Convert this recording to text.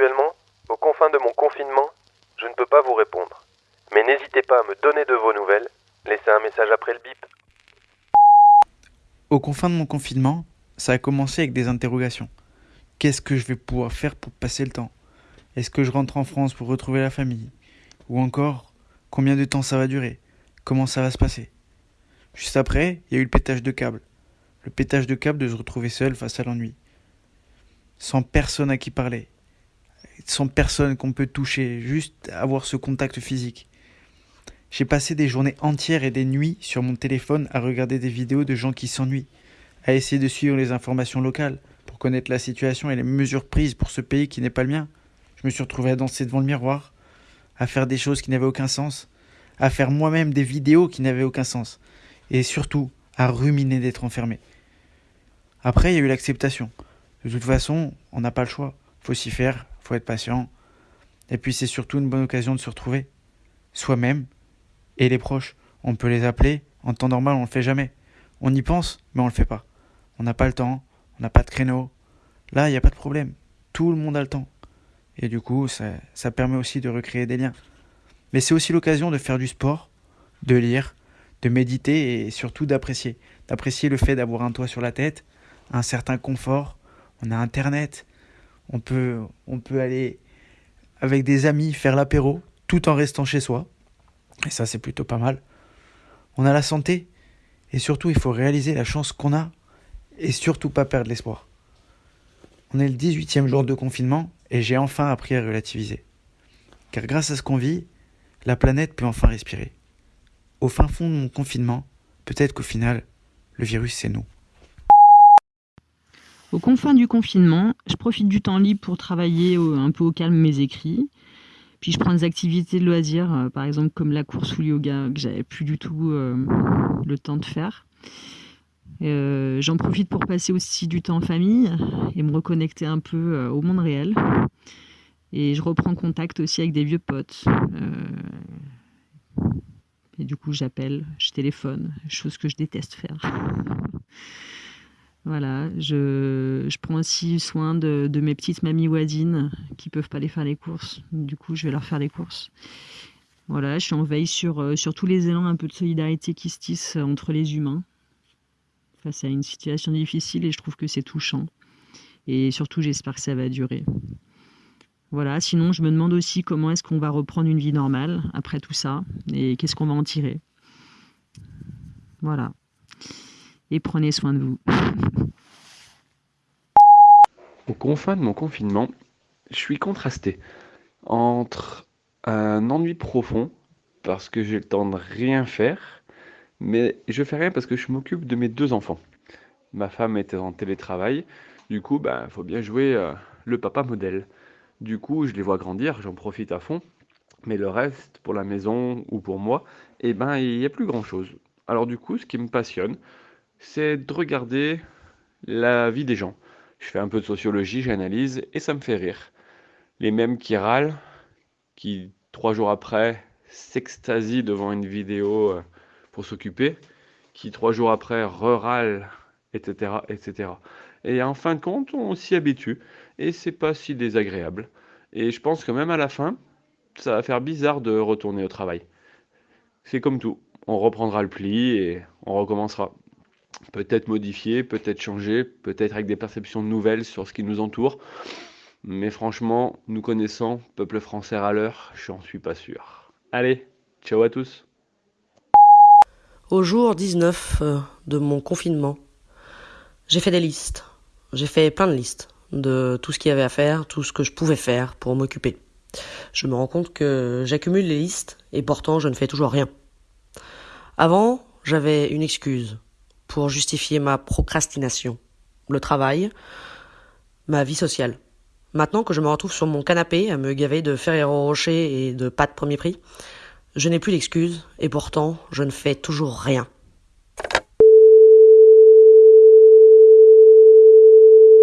Actuellement, aux confins de mon confinement, je ne peux pas vous répondre. Mais n'hésitez pas à me donner de vos nouvelles. Laissez un message après le bip. Aux confins de mon confinement, ça a commencé avec des interrogations. Qu'est-ce que je vais pouvoir faire pour passer le temps? Est-ce que je rentre en France pour retrouver la famille? Ou encore, combien de temps ça va durer? Comment ça va se passer? Juste après, il y a eu le pétage de câble. Le pétage de câble de se retrouver seul face à l'ennui. Sans personne à qui parler. Sans personne qu'on peut toucher, juste avoir ce contact physique. J'ai passé des journées entières et des nuits sur mon téléphone à regarder des vidéos de gens qui s'ennuient, à essayer de suivre les informations locales pour connaître la situation et les mesures prises pour ce pays qui n'est pas le mien. Je me suis retrouvé à danser devant le miroir, à faire des choses qui n'avaient aucun sens, à faire moi-même des vidéos qui n'avaient aucun sens, et surtout à ruminer d'être enfermé. Après, il y a eu l'acceptation. De toute façon, on n'a pas le choix. Faut s'y faire, faut être patient. Et puis c'est surtout une bonne occasion de se retrouver. Soi-même et les proches. On peut les appeler, en temps normal on le fait jamais. On y pense, mais on le fait pas. On n'a pas le temps, on n'a pas de créneau. Là, il n'y a pas de problème. Tout le monde a le temps. Et du coup, ça permet aussi de recréer des liens. Mais c'est aussi l'occasion de faire du sport, de lire, de méditer et surtout d'apprécier. D'apprécier le fait d'avoir un toit sur la tête, un certain confort, on a Internet, on peut, aller avec des amis faire l'apéro tout en restant chez soi. Et ça, c'est plutôt pas mal. On a la santé. Et surtout, il faut réaliser la chance qu'on a. Et surtout pas perdre l'espoir. On est le 18e jour de confinement et j'ai enfin appris à relativiser. Car grâce à ce qu'on vit, la planète peut enfin respirer. Au fin fond de mon confinement, peut-être qu'au final, le virus c'est nous. Au confins du confinement, je profite du temps libre pour travailler un peu au calme mes écrits. Puis je prends des activités de loisirs, euh, par exemple comme la course ou le yoga, que j'avais plus du tout euh, le temps de faire. Euh, j'en profite pour passer aussi du temps en famille et me reconnecter un peu au monde réel. Et je reprends contact aussi avec des vieux potes. et du coup, j'appelle, je téléphone, chose que je déteste faire. Voilà, je, prends aussi soin de, mes petites mamies voisines qui peuvent pas aller faire les courses. Du coup, je vais leur faire les courses. Voilà, je suis en veille sur, euh, sur tous les élans un peu de solidarité qui se tissent entre les humains face à une situation difficile et je trouve que c'est touchant. Et surtout, j'espère que ça va durer. Voilà, sinon, je me demande aussi comment est-ce qu'on va reprendre une vie normale après tout ça et qu'est-ce qu'on va en tirer. Voilà et prenez soin de vous. Au confin de mon confinement, je suis contrasté entre un ennui profond parce que j'ai le temps de rien faire, mais je fais rien parce que je m'occupe de mes deux enfants. Ma femme était en télétravail, du coup, il ben, faut bien jouer euh, le papa modèle. Du coup, je les vois grandir, j'en profite à fond, mais le reste, pour la maison ou pour moi, eh ben, il n'y a plus grand chose. Alors du coup, ce qui me passionne, c'est de regarder la vie des gens. Je fais un peu de sociologie, j'analyse et ça me fait rire. Les mêmes qui râlent, qui trois jours après s'extasient devant une vidéo euh, pour s'occuper, qui trois jours après re-râlent, etc., etc. Et en fin de compte, on s'y habitue et c'est pas si désagréable. Et je pense que même à la fin, ça va faire bizarre de retourner au travail. C'est comme tout, on reprendra le pli et on recommencera peut-être modifier, peut-être changer, peut-être avec des perceptions nouvelles sur ce qui nous entoure. Mais franchement, nous connaissant, peuple français à l'heure, j'en suis pas sûr. Allez, ciao à tous. Au jour 19 euh, de mon confinement, j'ai fait des listes. J'ai fait plein de listes de tout ce qu'il y avait à faire, tout ce que je pouvais faire pour m'occuper. Je me rends compte que j'accumule les listes et pourtant je ne fais toujours rien. Avant, j'avais une excuse pour justifier ma procrastination, le travail, ma vie sociale. Maintenant que je me retrouve sur mon canapé à me gaver de Ferrero Rocher et de pâtes premier prix, je n'ai plus d'excuses et pourtant je ne fais toujours rien.